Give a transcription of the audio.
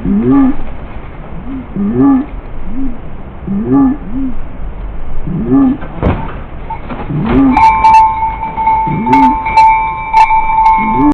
Mm-hmm. mm-hmm. mm-hmm. mm-hmm.